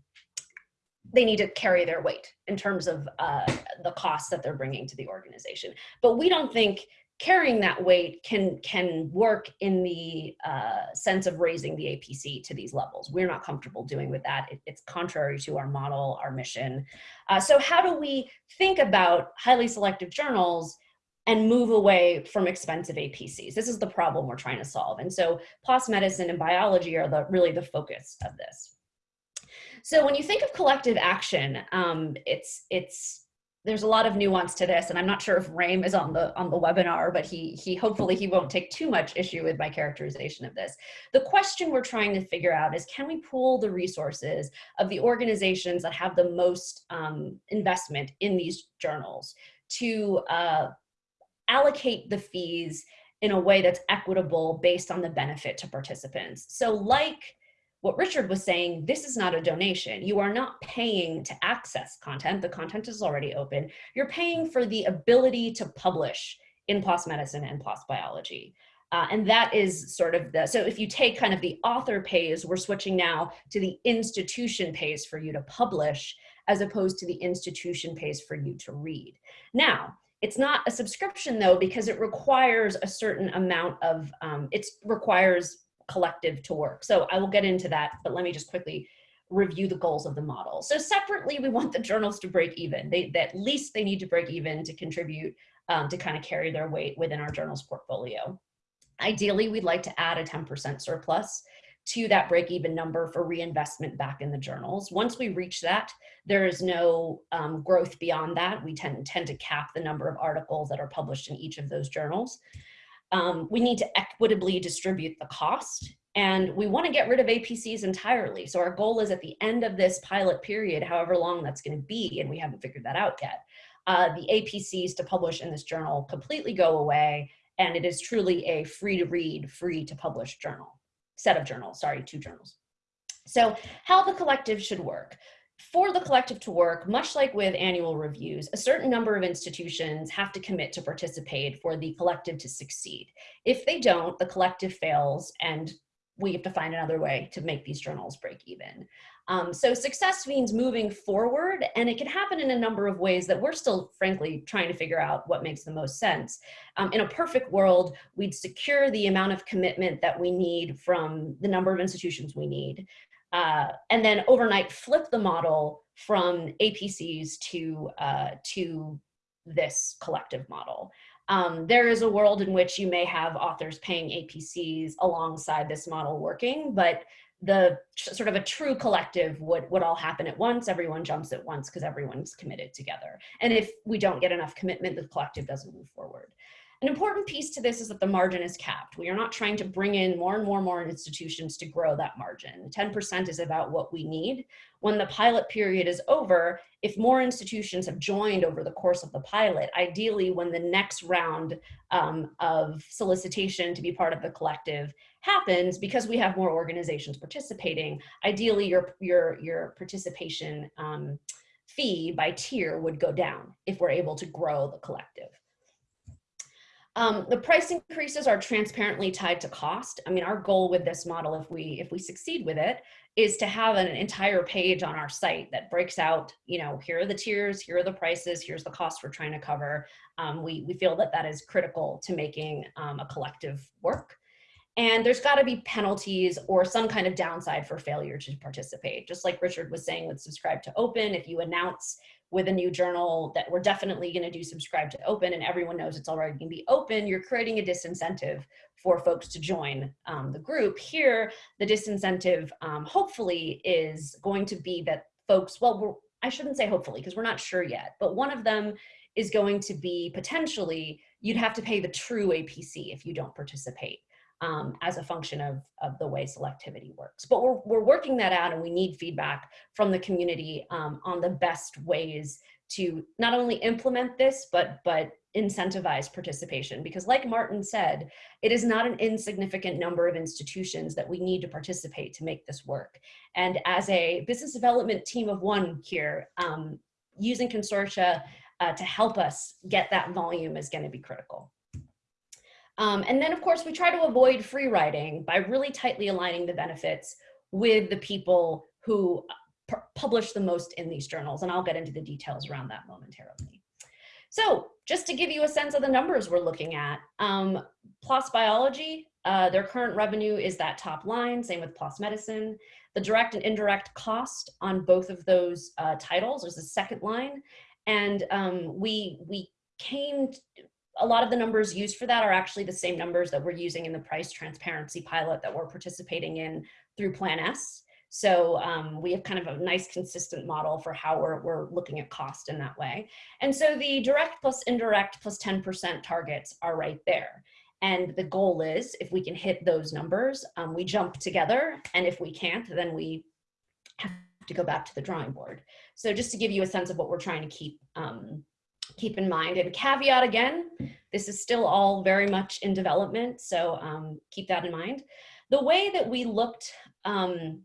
A: they need to carry their weight in terms of uh, the costs that they're bringing to the organization. But we don't think carrying that weight can can work in the uh, sense of raising the APC to these levels. We're not comfortable doing with that. It, it's contrary to our model, our mission. Uh, so how do we think about highly selective journals and move away from expensive APCs? This is the problem we're trying to solve. And so PLOS medicine and biology are the really the focus of this. So when you think of collective action, um, it's it's there's a lot of nuance to this, and I'm not sure if Raym is on the on the webinar, but he he hopefully he won't take too much issue with my characterization of this. The question we're trying to figure out is can we pool the resources of the organizations that have the most um, investment in these journals to uh, allocate the fees in a way that's equitable based on the benefit to participants. So like what Richard was saying, this is not a donation. You are not paying to access content. The content is already open. You're paying for the ability to publish in PLOS medicine and PLOS biology. Uh, and that is sort of the, so if you take kind of the author pays, we're switching now to the institution pays for you to publish as opposed to the institution pays for you to read. Now, it's not a subscription though, because it requires a certain amount of, um, it requires collective to work. So I will get into that, but let me just quickly review the goals of the model. So separately, we want the journals to break even. They, at least they need to break even to contribute um, to kind of carry their weight within our journals portfolio. Ideally, we'd like to add a 10% surplus to that break even number for reinvestment back in the journals. Once we reach that, there is no um, growth beyond that. We tend, tend to cap the number of articles that are published in each of those journals. Um, we need to equitably distribute the cost and we want to get rid of APCs entirely. So our goal is at the end of this pilot period, however long that's going to be, and we haven't figured that out yet, uh, the APCs to publish in this journal completely go away, and it is truly a free to read, free to publish journal, set of journals, sorry, two journals. So how the collective should work for the collective to work, much like with annual reviews, a certain number of institutions have to commit to participate for the collective to succeed. If they don't, the collective fails and we have to find another way to make these journals break even. Um, so success means moving forward and it can happen in a number of ways that we're still frankly trying to figure out what makes the most sense. Um, in a perfect world, we'd secure the amount of commitment that we need from the number of institutions we need uh, and then overnight flip the model from APCs to, uh, to this collective model. Um, there is a world in which you may have authors paying APCs alongside this model working, but the sort of a true collective would, would all happen at once. Everyone jumps at once because everyone's committed together. And if we don't get enough commitment, the collective doesn't move forward. An important piece to this is that the margin is capped. We are not trying to bring in more and more and more institutions to grow that margin. 10% is about what we need. When the pilot period is over, if more institutions have joined over the course of the pilot, ideally when the next round um, of solicitation to be part of the collective happens, because we have more organizations participating, ideally your, your, your participation um, fee by tier would go down if we're able to grow the collective. Um, the price increases are transparently tied to cost. I mean, our goal with this model, if we if we succeed with it, is to have an entire page on our site that breaks out, you know, here are the tiers, here are the prices, here's the cost we're trying to cover. Um, we, we feel that that is critical to making um, a collective work. And there's got to be penalties or some kind of downside for failure to participate. Just like Richard was saying with subscribe to open, if you announce with a new journal that we're definitely going to do subscribe to open and everyone knows it's already going to be open, you're creating a disincentive for folks to join um, the group. Here, the disincentive um, hopefully is going to be that folks, well, I shouldn't say hopefully because we're not sure yet, but one of them is going to be potentially you'd have to pay the true APC if you don't participate. Um, as a function of, of the way selectivity works. But we're, we're working that out and we need feedback from the community um, on the best ways to not only implement this, but, but incentivize participation. Because like Martin said, it is not an insignificant number of institutions that we need to participate to make this work. And as a business development team of one here, um, using consortia uh, to help us get that volume is gonna be critical. Um, and then of course we try to avoid free riding by really tightly aligning the benefits with the people who publish the most in these journals. And I'll get into the details around that momentarily. So just to give you a sense of the numbers we're looking at, um, PLOS Biology, uh, their current revenue is that top line, same with PLOS Medicine. The direct and indirect cost on both of those uh, titles is the second line. And um, we, we came, a lot of the numbers used for that are actually the same numbers that we're using in the price transparency pilot that we're participating in through Plan S. So um, we have kind of a nice consistent model for how we're, we're looking at cost in that way. And so the direct plus indirect plus 10% targets are right there. And the goal is if we can hit those numbers, um, we jump together. And if we can't, then we have to go back to the drawing board. So just to give you a sense of what we're trying to keep um, keep in mind. And caveat again, this is still all very much in development, so um, keep that in mind. The way that we looked um,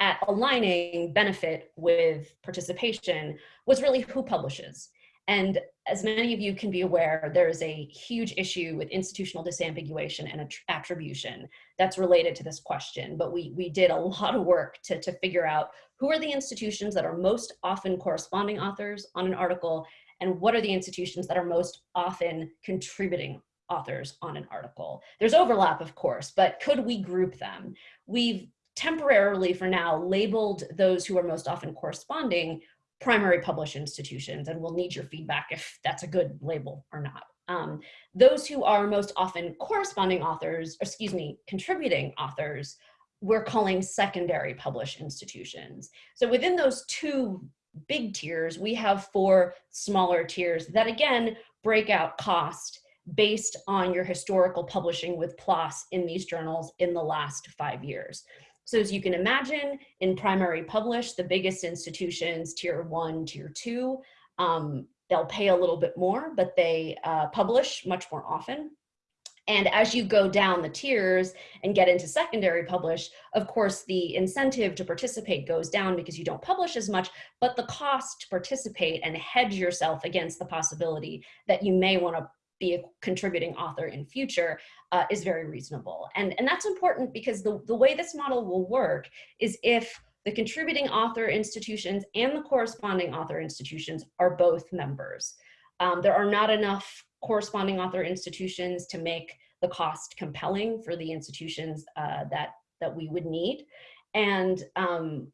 A: at aligning benefit with participation was really who publishes. And as many of you can be aware, there is a huge issue with institutional disambiguation and attribution that's related to this question. But we, we did a <laughs> lot of work to, to figure out who are the institutions that are most often corresponding authors on an article and what are the institutions that are most often contributing authors on an article. There's overlap, of course, but could we group them? We've temporarily, for now, labeled those who are most often corresponding primary published institutions, and we'll need your feedback if that's a good label or not. Um, those who are most often corresponding authors, excuse me, contributing authors, we're calling secondary published institutions. So within those two big tiers, we have four smaller tiers that again break out cost based on your historical publishing with PLOS in these journals in the last five years. So as you can imagine, in primary publish, the biggest institutions, tier one, tier two, um, they'll pay a little bit more, but they uh, publish much more often. And as you go down the tiers and get into secondary publish, of course, the incentive to participate goes down because you don't publish as much, but the cost to participate and hedge yourself against the possibility that you may want to be a contributing author in future uh, is very reasonable. And, and that's important because the, the way this model will work is if the contributing author institutions and the corresponding author institutions are both members. Um, there are not enough corresponding author institutions to make the cost compelling for the institutions uh, that, that we would need. And um,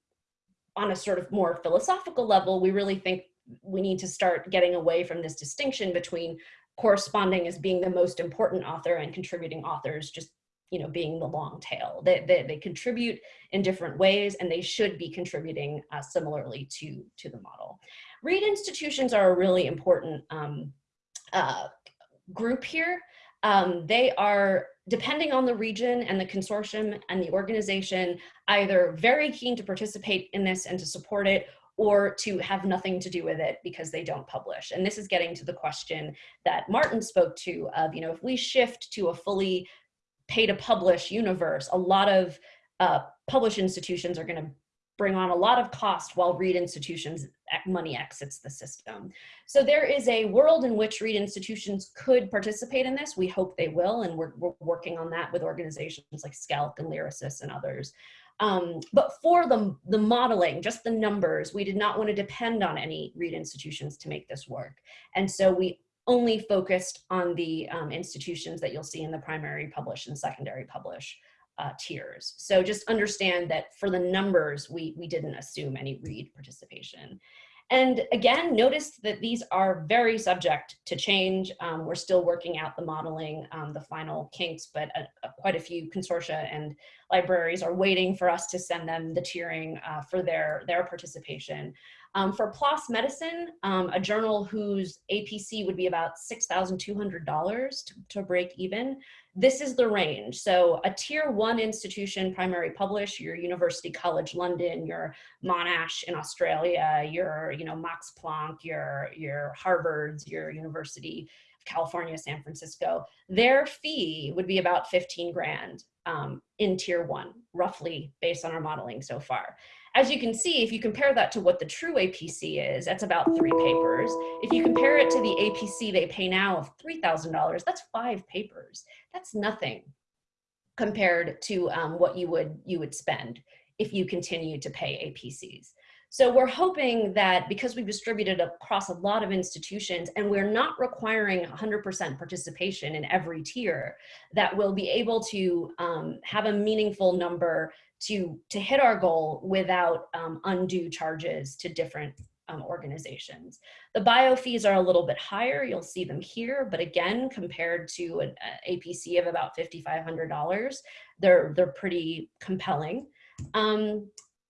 A: on a sort of more philosophical level, we really think we need to start getting away from this distinction between corresponding as being the most important author and contributing authors just you know being the long tail they, they, they contribute in different ways and they should be contributing uh, similarly to to the model read institutions are a really important um, uh, group here. Um, they are, depending on the region and the consortium and the organization, either very keen to participate in this and to support it, or to have nothing to do with it because they don't publish. And this is getting to the question that Martin spoke to of, you know, if we shift to a fully pay to publish universe, a lot of uh, published institutions are going to bring on a lot of cost while read institutions money exits the system. So there is a world in which read institutions could participate in this. We hope they will, and we're, we're working on that with organizations like SCELC and Lyrasis and others. Um, but for the, the modeling, just the numbers, we did not want to depend on any read institutions to make this work. And so we only focused on the um, institutions that you'll see in the primary publish and secondary publish uh, tiers. So just understand that for the numbers, we, we didn't assume any read participation. And again, notice that these are very subject to change. Um, we're still working out the modeling, um, the final kinks, but a, a, quite a few consortia and libraries are waiting for us to send them the tiering uh, for their, their participation. Um, for PLOS Medicine, um, a journal whose APC would be about $6,200 to, to break even, this is the range. So a tier one institution, primary publish, your University College London, your Monash in Australia, your you know Max Planck, your your Harvard's, your University of California, San Francisco, their fee would be about 15 grand um, in tier one, roughly based on our modeling so far. As you can see, if you compare that to what the true APC is, that's about three papers. If you compare it to the APC they pay now of $3,000, that's five papers. That's nothing compared to um, what you would, you would spend if you continue to pay APCs. So we're hoping that because we've distributed across a lot of institutions and we're not requiring 100% participation in every tier, that we'll be able to um, have a meaningful number to, to hit our goal without um, undue charges to different um, organizations. The bio fees are a little bit higher, you'll see them here, but again, compared to an APC of about $5,500, they're, they're pretty compelling. Um,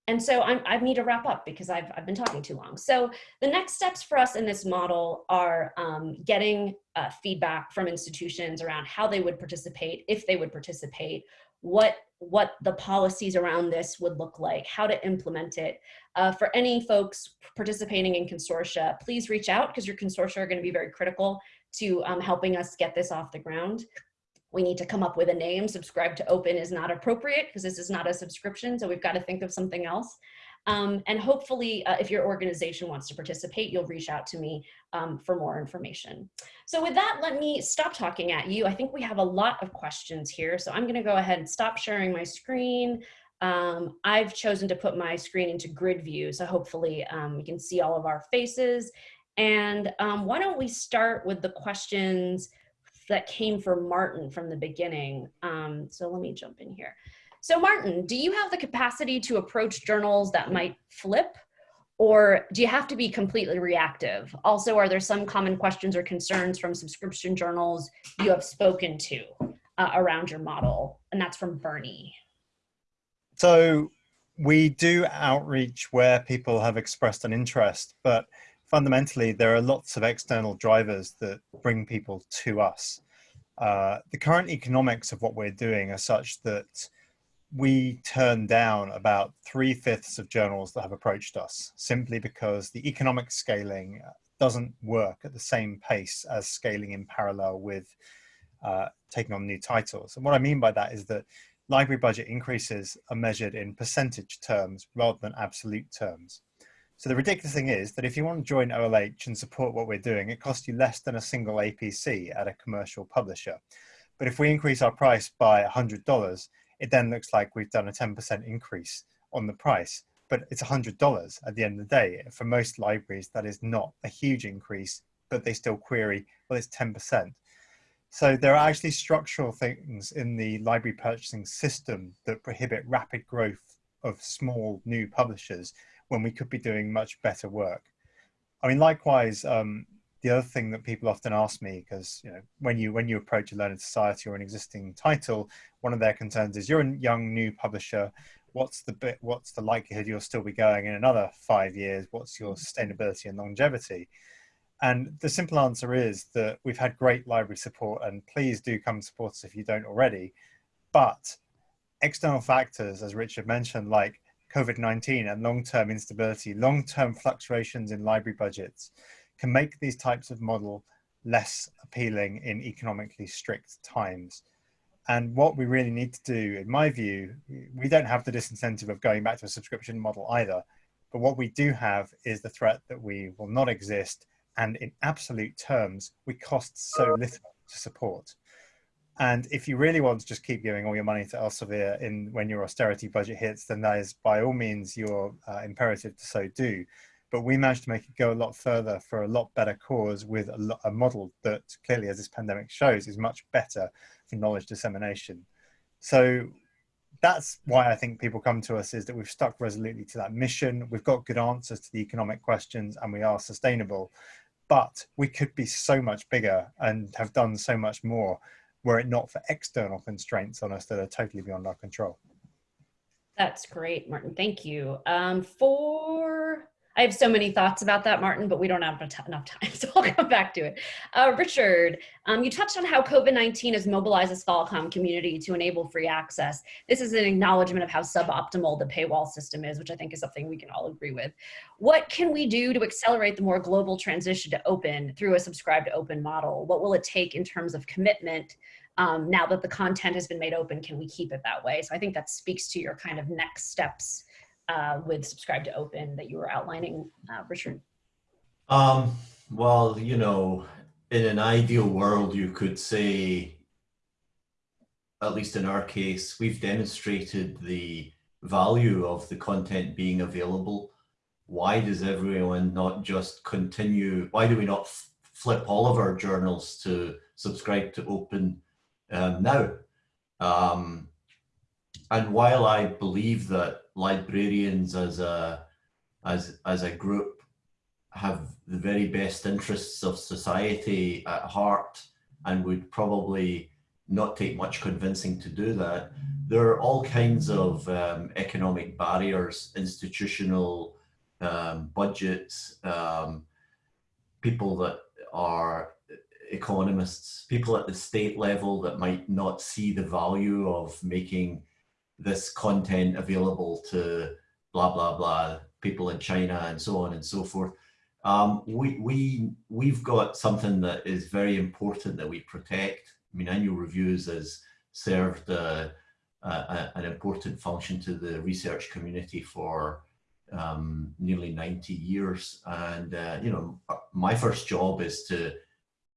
A: and so I'm, i need to wrap up because I've, I've been talking too long. So the next steps for us in this model are um, getting uh, feedback from institutions around how they would participate, if they would participate, what what the policies around this would look like, how to implement it. Uh, for any folks participating in consortia, please reach out because your consortia are going to be very critical to um, helping us get this off the ground. We need to come up with a name. Subscribe to open is not appropriate because this is not a subscription, so we've got to think of something else. Um, and hopefully, uh, if your organization wants to participate, you'll reach out to me um, for more information. So with that, let me stop talking at you. I think we have a lot of questions here. So I'm gonna go ahead and stop sharing my screen. Um, I've chosen to put my screen into grid view. So hopefully um, we can see all of our faces. And um, why don't we start with the questions that came from Martin from the beginning. Um, so let me jump in here. So Martin, do you have the capacity to approach journals that might flip or do you have to be completely reactive? Also, are there some common questions or concerns from subscription journals you have spoken to uh, around your model? And that's from Bernie.
B: So we do outreach where people have expressed an interest, but fundamentally there are lots of external drivers that bring people to us. Uh, the current economics of what we're doing are such that we turn down about three fifths of journals that have approached us simply because the economic scaling doesn't work at the same pace as scaling in parallel with uh, taking on new titles. And what I mean by that is that library budget increases are measured in percentage terms rather than absolute terms. So the ridiculous thing is that if you want to join OLH and support what we're doing, it costs you less than a single APC at a commercial publisher. But if we increase our price by $100, it then looks like we've done a 10% increase on the price, but it's $100 at the end of the day. For most libraries, that is not a huge increase, but they still query, well, it's 10%. So there are actually structural things in the library purchasing system that prohibit rapid growth of small new publishers when we could be doing much better work. I mean, likewise, um, the other thing that people often ask me, because you know, when you when you approach a learned society or an existing title, one of their concerns is you're a young new publisher. What's the bit? What's the likelihood you'll still be going in another five years? What's your sustainability and longevity? And the simple answer is that we've had great library support, and please do come support us if you don't already. But external factors, as Richard mentioned, like COVID-19 and long-term instability, long-term fluctuations in library budgets, can make these types of model less appealing in economically strict times. And what we really need to do, in my view, we don't have the disincentive of going back to a subscription model either. But what we do have is the threat that we will not exist. And in absolute terms, we cost so little to support. And if you really want to just keep giving all your money to Elsevier in when your austerity budget hits, then that is by all means your uh, imperative to so do but we managed to make it go a lot further for a lot better cause with a, a model that clearly, as this pandemic shows, is much better for knowledge dissemination. So that's why I think people come to us is that we've stuck resolutely to that mission. We've got good answers to the economic questions and we are sustainable, but we could be so much bigger and have done so much more were it not for external constraints on us that are totally beyond our control.
A: That's great, Martin. Thank you. Um, for I have so many thoughts about that, Martin, but we don't have enough time, <laughs> so I'll come back to it. Uh, Richard, um, you touched on how COVID-19 has mobilized the Scholcom community to enable free access. This is an acknowledgement of how suboptimal the paywall system is, which I think is something we can all agree with. What can we do to accelerate the more global transition to open through a subscribe to open model? What will it take in terms of commitment um, now that the content has been made open, can we keep it that way? So I think that speaks to your kind of next steps uh, with subscribe to open that you were outlining, uh, Richard?
C: Um, well, you know, in an ideal world, you could say, at least in our case, we've demonstrated the value of the content being available. Why does everyone not just continue? Why do we not flip all of our journals to subscribe to open um, now? Um, and while I believe that librarians as a as as a group have the very best interests of society at heart and would probably not take much convincing to do that. There are all kinds of um, economic barriers, institutional um, budgets, um, people that are economists, people at the state level that might not see the value of making this content available to blah, blah, blah, people in China and so on and so forth. Um, we, we, we've got something that is very important that we protect. I mean, annual reviews has served uh, an important function to the research community for um, nearly 90 years. And, uh, you know, my first job is to,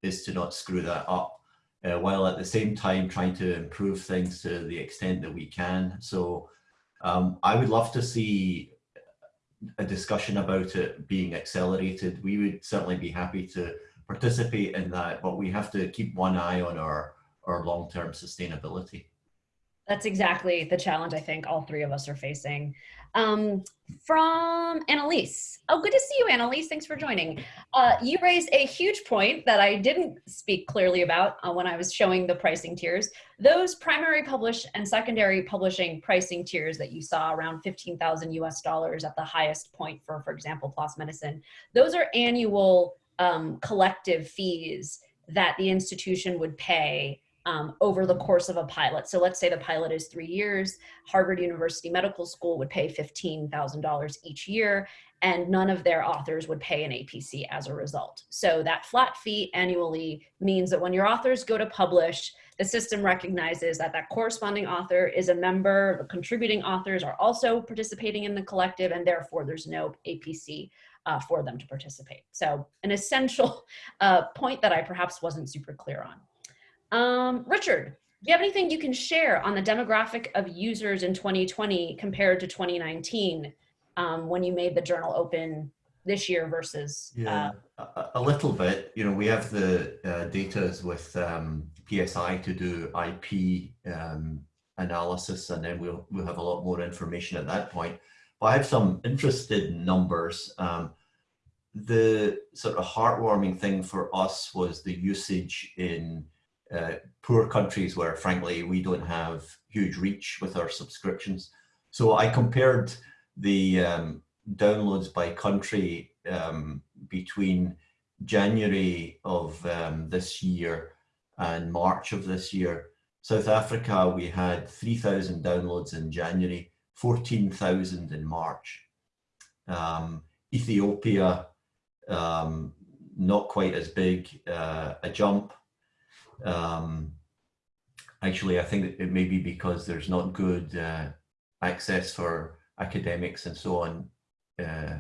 C: is to not screw that up uh, while at the same time trying to improve things to the extent that we can. So um, I would love to see a discussion about it being accelerated. We would certainly be happy to participate in that, but we have to keep one eye on our, our long-term sustainability.
A: That's exactly the challenge I think all three of us are facing. Um, from Annalise. Oh, good to see you, Annalise. Thanks for joining. Uh, you raised a huge point that I didn't speak clearly about uh, when I was showing the pricing tiers. Those primary publish and secondary publishing pricing tiers that you saw around 15,000 US dollars at the highest point for, for example, PLOS Medicine, those are annual um, collective fees that the institution would pay um, over the course of a pilot. So let's say the pilot is three years, Harvard University Medical School would pay $15,000 each year and none of their authors would pay an APC as a result. So that flat fee annually means that when your authors go to publish, the system recognizes that that corresponding author is a member, the contributing authors are also participating in the collective and therefore there's no APC uh, for them to participate. So an essential <laughs> uh, point that I perhaps wasn't super clear on. Um, Richard, do you have anything you can share on the demographic of users in 2020 compared to 2019 um, when you made the journal open this year versus?
C: Yeah, uh, a, a, little bit. You know, we have the uh, data with um, PSI to do IP um, analysis, and then we'll we'll have a lot more information at that point. But I have some interested numbers. Um, the sort of heartwarming thing for us was the usage in uh, poor countries where frankly we don't have huge reach with our subscriptions. So I compared the um, downloads by country um, between January of um, this year and March of this year. South Africa, we had 3,000 downloads in January, 14,000 in March. Um, Ethiopia, um, not quite as big uh, a jump, um, actually, I think it may be because there's not good uh, access for academics and so on uh,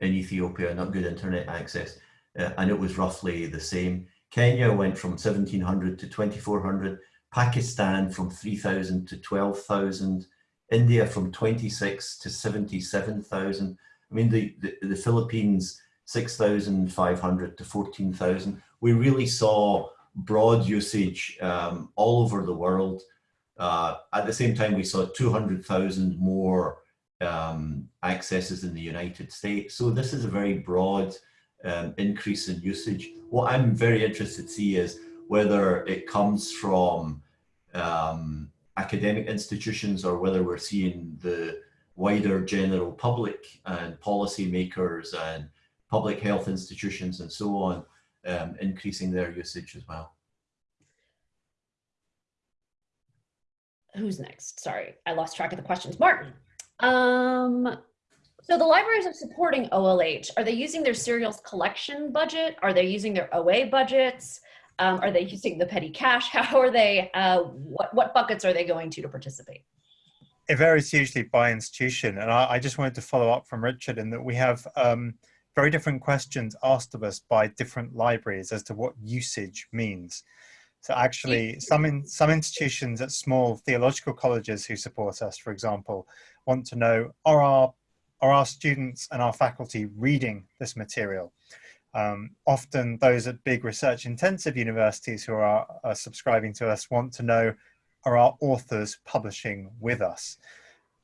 C: in Ethiopia, not good internet access, uh, and it was roughly the same. Kenya went from 1700 to 2400, Pakistan from 3000 to 12,000, India from 26 to 77,000. I mean, the, the, the Philippines, 6,500 to 14,000. We really saw broad usage um, all over the world. Uh, at the same time, we saw 200,000 more um, accesses in the United States. So this is a very broad um, increase in usage. What I'm very interested to see is whether it comes from um, academic institutions or whether we're seeing the wider general public and policymakers and public health institutions and so on, um, increasing their usage as well.
A: Who's next? Sorry, I lost track of the questions. Martin. Um, so the libraries are supporting OLH. Are they using their serials collection budget? Are they using their OA budgets? Um, are they using the petty cash? <laughs> How are they, uh, what, what buckets are they going to to participate?
B: It varies hugely by institution. And I, I just wanted to follow up from Richard in that we have um, very different questions asked of us by different libraries as to what usage means. So actually some in, some institutions at small theological colleges who support us, for example, want to know, are our, are our students and our faculty reading this material? Um, often those at big research intensive universities who are, are, subscribing to us want to know, are our authors publishing with us?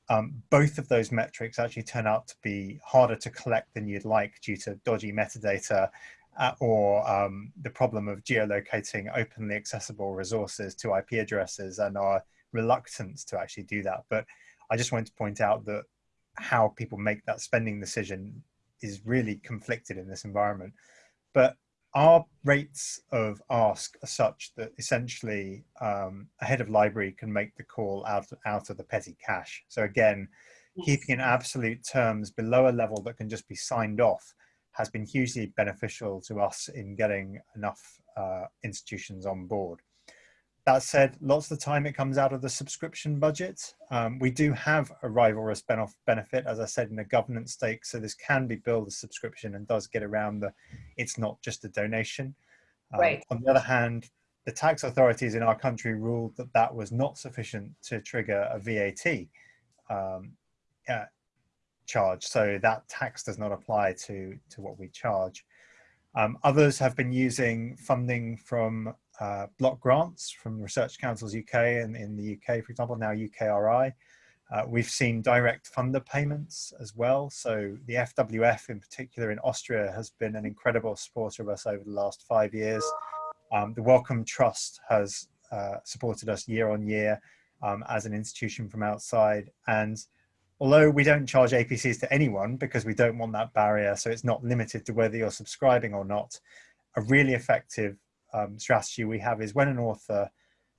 B: Um, both of those metrics actually turn out to be harder to collect than you'd like due to dodgy metadata uh, or um, the problem of geolocating openly accessible resources to IP addresses and our reluctance to actually do that. But I just wanted to point out that how people make that spending decision is really conflicted in this environment. But our rates of ask are such that essentially um, a head of library can make the call out, out of the petty cash. So again, yes. keeping in absolute terms below a level that can just be signed off has been hugely beneficial to us in getting enough uh, institutions on board. That said, lots of the time it comes out of the subscription budget. Um, we do have a rival rivalrous benefit, as I said, in the governance stake. So this can be billed as subscription and does get around the, it's not just a donation.
A: Um, right.
B: On the other hand, the tax authorities in our country ruled that that was not sufficient to trigger a VAT um, uh, charge. So that tax does not apply to, to what we charge. Um, others have been using funding from uh, block grants from Research Councils UK and in the UK, for example, now UKRI. Uh, we've seen direct funder payments as well. So the FWF in particular in Austria has been an incredible supporter of us over the last five years. Um, the Wellcome Trust has uh, supported us year on year um, as an institution from outside. And although we don't charge APCs to anyone because we don't want that barrier, so it's not limited to whether you're subscribing or not, a really effective um, strategy we have is when an author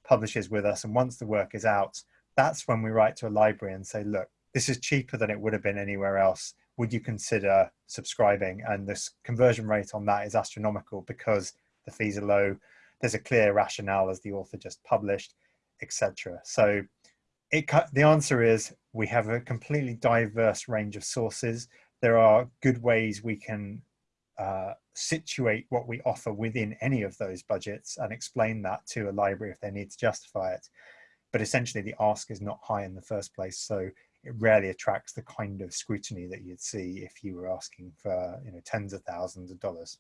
B: publishes with us and once the work is out, that's when we write to a library and say, look, this is cheaper than it would have been anywhere else. Would you consider subscribing? And this conversion rate on that is astronomical because the fees are low. There's a clear rationale as the author just published, etc. So it, the answer is we have a completely diverse range of sources. There are good ways we can uh, situate what we offer within any of those budgets and explain that to a library if they need to justify it. But essentially the ask is not high in the first place. So it rarely attracts the kind of scrutiny that you'd see if you were asking for you know tens of thousands of dollars.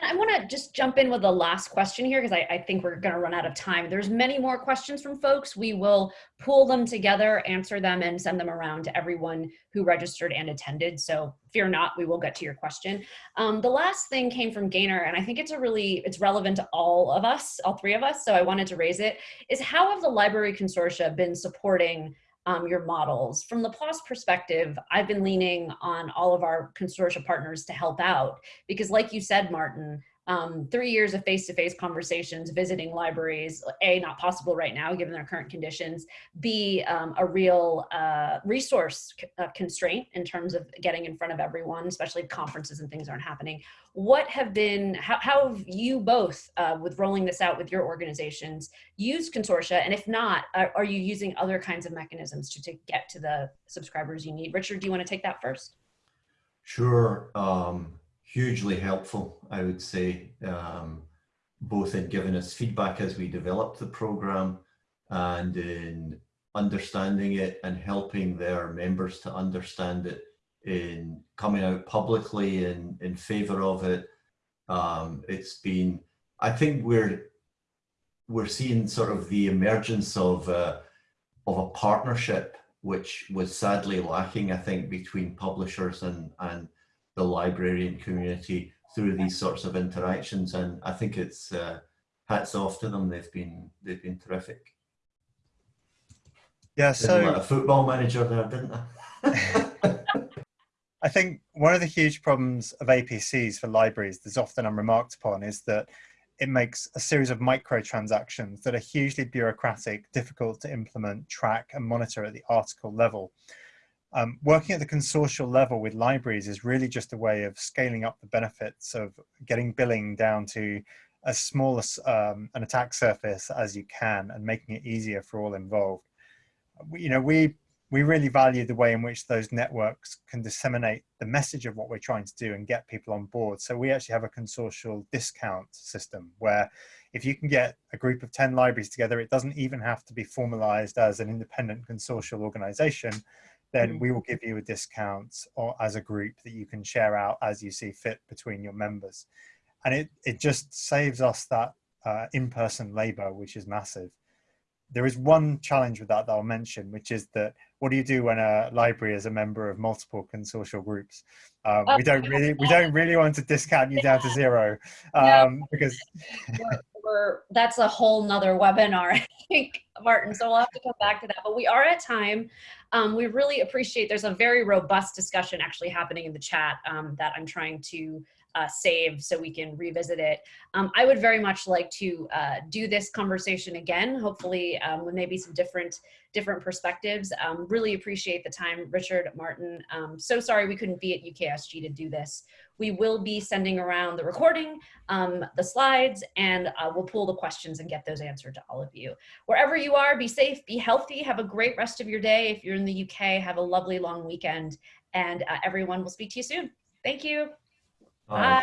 A: I want to just jump in with the last question here because I, I, think we're going to run out of time. There's many more questions from folks. We will pull them together, answer them, and send them around to everyone who registered and attended. So fear not, we will get to your question. Um, the last thing came from Gaynor, and I think it's a really, it's relevant to all of us, all three of us, so I wanted to raise it, is how have the library consortia been supporting um, your models. From the PLOS perspective, I've been leaning on all of our consortia partners to help out because like you said, Martin, um, three years of face-to-face -face conversations, visiting libraries, A, not possible right now given their current conditions, B, um, a real uh, resource uh, constraint in terms of getting in front of everyone, especially conferences and things aren't happening. What have been, how, how have you both, uh, with rolling this out with your organizations, used consortia? And if not, are, are you using other kinds of mechanisms to, to get to the subscribers you need? Richard, do you want to take that first?
C: Sure. Um, hugely helpful, I would say, um, both in giving us feedback as we developed the program and in understanding it and helping their members to understand it in coming out publicly in, in favor of it. Um, it's been, I think we're, we're seeing sort of the emergence of, uh, of a partnership, which was sadly lacking, I think, between publishers and, and the librarian community through these sorts of interactions. And I think it's uh, hats off to them. They've been they've been terrific.
B: Yeah, so
C: a football manager there, didn't I? <laughs>
B: I think one of the huge problems of APCs for libraries that's often unremarked upon is that it makes a series of microtransactions that are hugely bureaucratic, difficult to implement, track, and monitor at the article level. Um, working at the consortial level with libraries is really just a way of scaling up the benefits of getting billing down to as small as um, an attack surface as you can and making it easier for all involved. We, you know, we we really value the way in which those networks can disseminate the message of what we're trying to do and get people on board. So we actually have a consortial discount system where if you can get a group of 10 libraries together, it doesn't even have to be formalized as an independent consortial organization, then we will give you a discount or as a group that you can share out as you see fit between your members. And it, it just saves us that uh, in-person labor, which is massive there is one challenge with that that I'll mention, which is that what do you do when a library is a member of multiple consortial groups? Um, we don't really we don't really want to discount you down to <laughs> zero um, because
A: we're, we're, that's a whole nother webinar, <laughs> I think, Martin. So we'll have to come back to that. But we are at time. Um, we really appreciate. There's a very robust discussion actually happening in the chat um, that I'm trying to uh, save so we can revisit it. Um, I would very much like to uh, do this conversation again, hopefully um, with maybe some different different perspectives. Um, really appreciate the time, Richard, Martin. Um, so sorry we couldn't be at UKSG to do this. We will be sending around the recording, um, the slides, and uh, we'll pull the questions and get those answered to all of you. Wherever you are, be safe, be healthy, have a great rest of your day. If you're in the UK, have a lovely long weekend, and uh, everyone will speak to you soon. Thank you. 啊